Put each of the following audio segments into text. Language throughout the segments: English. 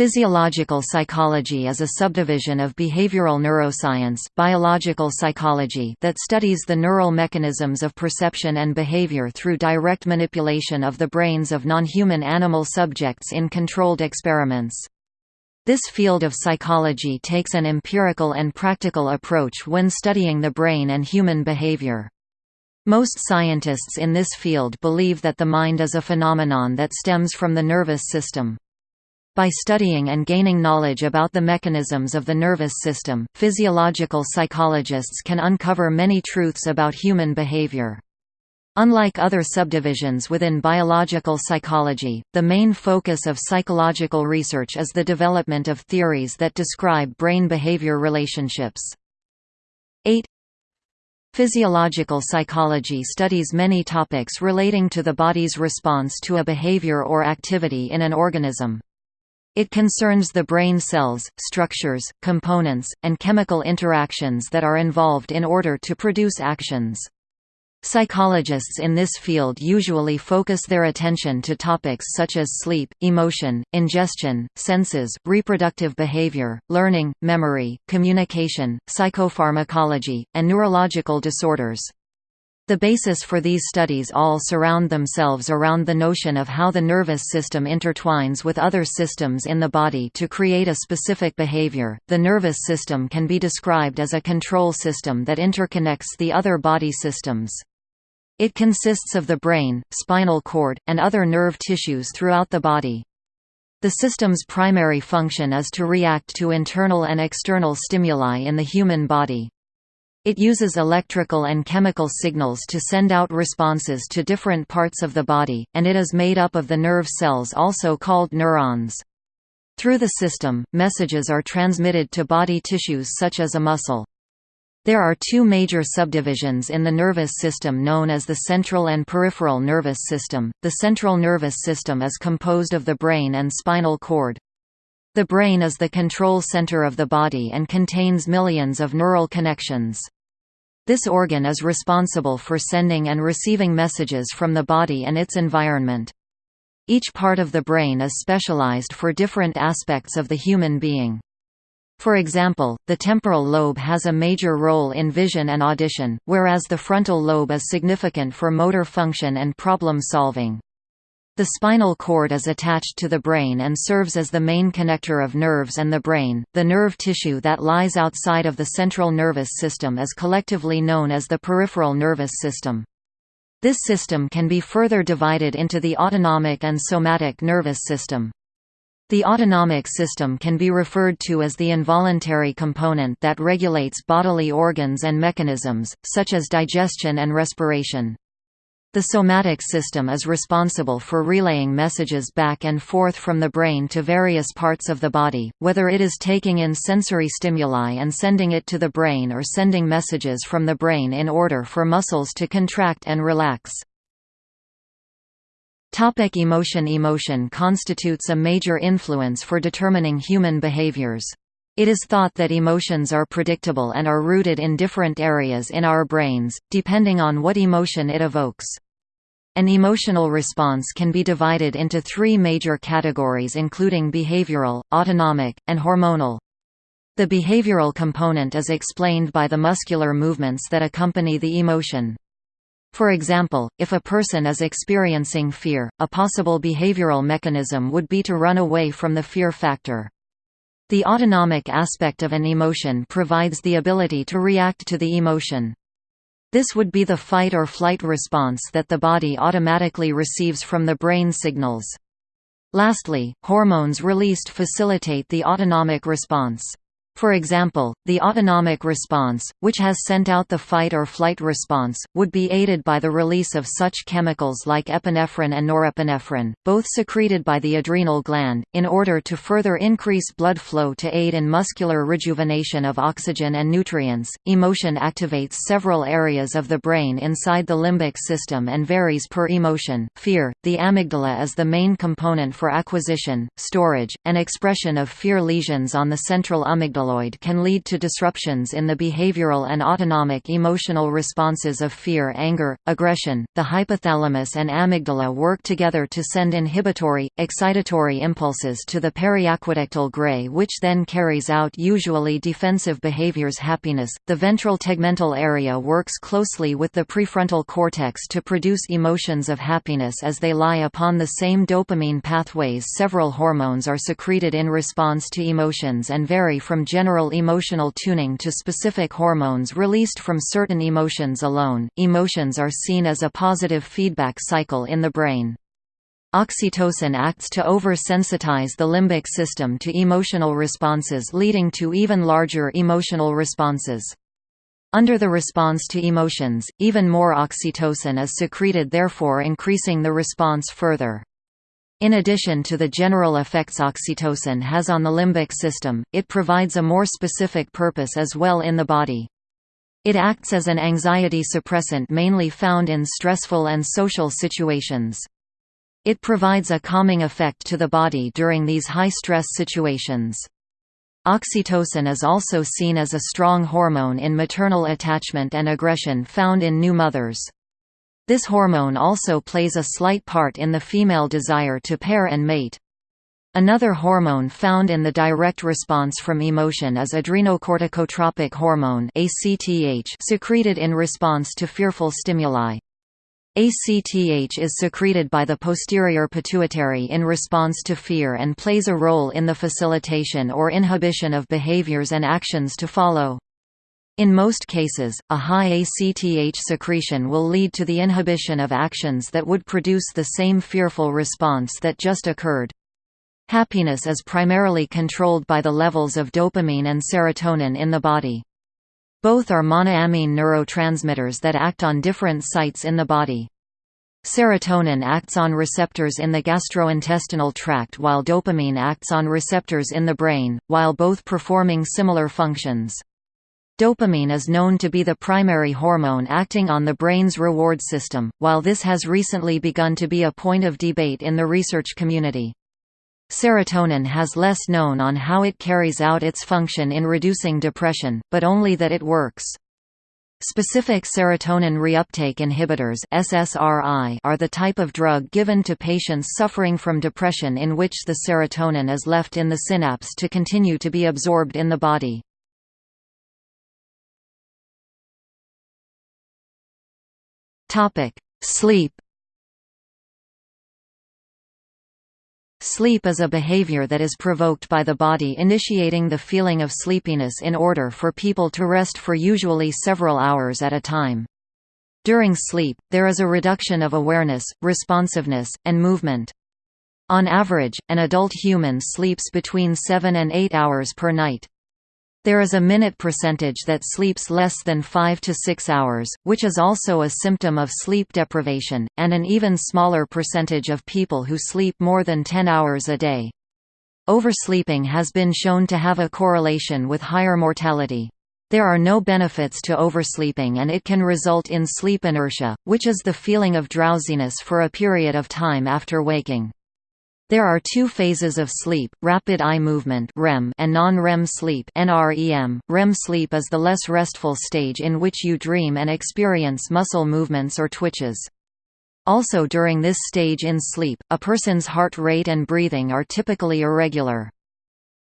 Physiological psychology is a subdivision of behavioral neuroscience biological psychology that studies the neural mechanisms of perception and behavior through direct manipulation of the brains of non-human animal subjects in controlled experiments. This field of psychology takes an empirical and practical approach when studying the brain and human behavior. Most scientists in this field believe that the mind is a phenomenon that stems from the nervous system. By studying and gaining knowledge about the mechanisms of the nervous system, physiological psychologists can uncover many truths about human behavior. Unlike other subdivisions within biological psychology, the main focus of psychological research is the development of theories that describe brain-behavior relationships. 8 Physiological psychology studies many topics relating to the body's response to a behavior or activity in an organism. It concerns the brain cells, structures, components, and chemical interactions that are involved in order to produce actions. Psychologists in this field usually focus their attention to topics such as sleep, emotion, ingestion, senses, reproductive behavior, learning, memory, communication, psychopharmacology, and neurological disorders. The basis for these studies all surround themselves around the notion of how the nervous system intertwines with other systems in the body to create a specific behavior. The nervous system can be described as a control system that interconnects the other body systems. It consists of the brain, spinal cord, and other nerve tissues throughout the body. The system's primary function is to react to internal and external stimuli in the human body. It uses electrical and chemical signals to send out responses to different parts of the body, and it is made up of the nerve cells also called neurons. Through the system, messages are transmitted to body tissues such as a muscle. There are two major subdivisions in the nervous system known as the central and peripheral nervous system. The central nervous system is composed of the brain and spinal cord. The brain is the control center of the body and contains millions of neural connections. This organ is responsible for sending and receiving messages from the body and its environment. Each part of the brain is specialized for different aspects of the human being. For example, the temporal lobe has a major role in vision and audition, whereas the frontal lobe is significant for motor function and problem solving. The spinal cord is attached to the brain and serves as the main connector of nerves and the brain. The nerve tissue that lies outside of the central nervous system is collectively known as the peripheral nervous system. This system can be further divided into the autonomic and somatic nervous system. The autonomic system can be referred to as the involuntary component that regulates bodily organs and mechanisms, such as digestion and respiration. The somatic system is responsible for relaying messages back and forth from the brain to various parts of the body, whether it is taking in sensory stimuli and sending it to the brain or sending messages from the brain in order for muscles to contract and relax. Topic emotion Emotion constitutes a major influence for determining human behaviors. It is thought that emotions are predictable and are rooted in different areas in our brains, depending on what emotion it evokes. An emotional response can be divided into three major categories including behavioral, autonomic, and hormonal. The behavioral component is explained by the muscular movements that accompany the emotion. For example, if a person is experiencing fear, a possible behavioral mechanism would be to run away from the fear factor. The autonomic aspect of an emotion provides the ability to react to the emotion. This would be the fight or flight response that the body automatically receives from the brain signals. Lastly, hormones released facilitate the autonomic response. For example, the autonomic response, which has sent out the fight or flight response, would be aided by the release of such chemicals like epinephrine and norepinephrine, both secreted by the adrenal gland, in order to further increase blood flow to aid in muscular rejuvenation of oxygen and nutrients. Emotion activates several areas of the brain inside the limbic system and varies per emotion. Fear The amygdala is the main component for acquisition, storage, and expression of fear lesions on the central amygdala amygdaloid can lead to disruptions in the behavioral and autonomic emotional responses of fear anger, aggression. The hypothalamus and amygdala work together to send inhibitory, excitatory impulses to the periaqueductal gray which then carries out usually defensive behaviors happiness. The ventral tegmental area works closely with the prefrontal cortex to produce emotions of happiness as they lie upon the same dopamine pathways several hormones are secreted in response to emotions and vary from general emotional tuning to specific hormones released from certain emotions alone. Emotions are seen as a positive feedback cycle in the brain. Oxytocin acts to oversensitize the limbic system to emotional responses leading to even larger emotional responses. Under the response to emotions, even more oxytocin is secreted therefore increasing the response further. In addition to the general effects oxytocin has on the limbic system, it provides a more specific purpose as well in the body. It acts as an anxiety suppressant mainly found in stressful and social situations. It provides a calming effect to the body during these high-stress situations. Oxytocin is also seen as a strong hormone in maternal attachment and aggression found in new mothers. This hormone also plays a slight part in the female desire to pair and mate. Another hormone found in the direct response from emotion is adrenocorticotropic hormone secreted in response to fearful stimuli. ACTH is secreted by the posterior pituitary in response to fear and plays a role in the facilitation or inhibition of behaviors and actions to follow. In most cases, a high ACTH secretion will lead to the inhibition of actions that would produce the same fearful response that just occurred. Happiness is primarily controlled by the levels of dopamine and serotonin in the body. Both are monoamine neurotransmitters that act on different sites in the body. Serotonin acts on receptors in the gastrointestinal tract while dopamine acts on receptors in the brain, while both performing similar functions. Dopamine is known to be the primary hormone acting on the brain's reward system, while this has recently begun to be a point of debate in the research community. Serotonin has less known on how it carries out its function in reducing depression, but only that it works. Specific serotonin reuptake inhibitors SSRI are the type of drug given to patients suffering from depression in which the serotonin is left in the synapse to continue to be absorbed in the body. Topic: Sleep. Sleep is a behavior that is provoked by the body initiating the feeling of sleepiness in order for people to rest for usually several hours at a time. During sleep, there is a reduction of awareness, responsiveness, and movement. On average, an adult human sleeps between 7 and 8 hours per night. There is a minute percentage that sleeps less than 5 to 6 hours, which is also a symptom of sleep deprivation, and an even smaller percentage of people who sleep more than 10 hours a day. Oversleeping has been shown to have a correlation with higher mortality. There are no benefits to oversleeping and it can result in sleep inertia, which is the feeling of drowsiness for a period of time after waking. There are two phases of sleep, rapid eye movement (REM) and non-REM sleep (NREM). REM sleep is the less restful stage in which you dream and experience muscle movements or twitches. Also during this stage in sleep, a person's heart rate and breathing are typically irregular.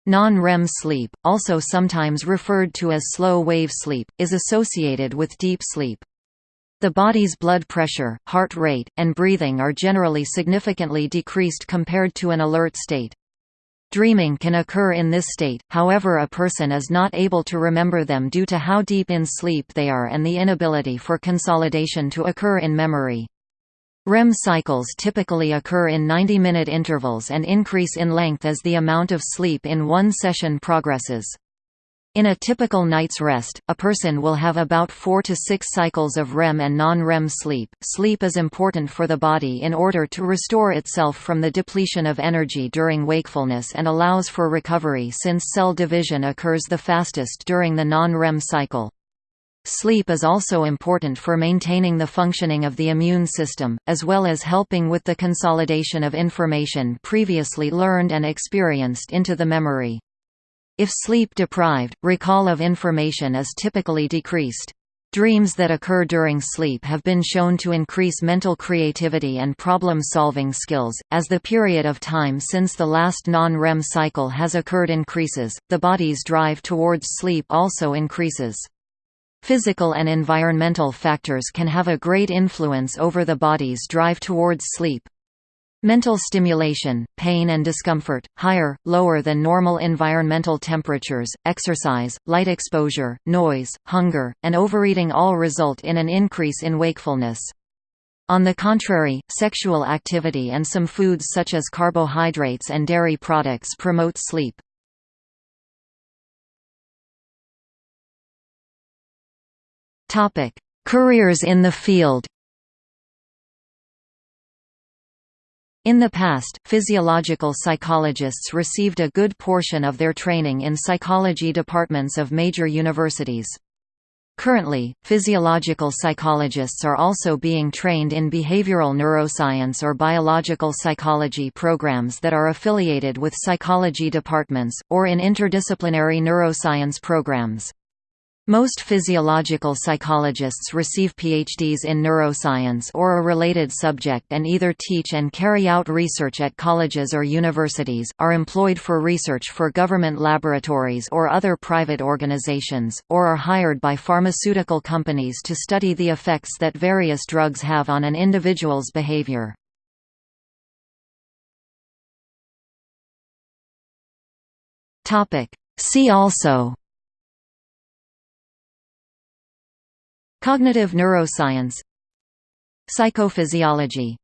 Non-REM sleep, also sometimes referred to as slow-wave sleep, is associated with deep sleep. The body's blood pressure, heart rate, and breathing are generally significantly decreased compared to an alert state. Dreaming can occur in this state, however a person is not able to remember them due to how deep in sleep they are and the inability for consolidation to occur in memory. REM cycles typically occur in 90-minute intervals and increase in length as the amount of sleep in one session progresses. In a typical night's rest, a person will have about 4 to 6 cycles of REM and non-REM sleep. Sleep is important for the body in order to restore itself from the depletion of energy during wakefulness and allows for recovery since cell division occurs the fastest during the non-REM cycle. Sleep is also important for maintaining the functioning of the immune system, as well as helping with the consolidation of information previously learned and experienced into the memory. If sleep deprived, recall of information is typically decreased. Dreams that occur during sleep have been shown to increase mental creativity and problem-solving skills. As the period of time since the last non-REM cycle has occurred increases, the body's drive towards sleep also increases. Physical and environmental factors can have a great influence over the body's drive towards sleep. Mental stimulation, pain and discomfort, higher, lower than normal environmental temperatures, exercise, light exposure, noise, hunger, and overeating all result in an increase in wakefulness. On the contrary, sexual activity and some foods such as carbohydrates and dairy products promote sleep. Careers in the field In the past, physiological psychologists received a good portion of their training in psychology departments of major universities. Currently, physiological psychologists are also being trained in behavioral neuroscience or biological psychology programs that are affiliated with psychology departments, or in interdisciplinary neuroscience programs. Most physiological psychologists receive PhDs in neuroscience or a related subject and either teach and carry out research at colleges or universities, are employed for research for government laboratories or other private organizations, or are hired by pharmaceutical companies to study the effects that various drugs have on an individual's behavior. See also Cognitive neuroscience. Psychophysiology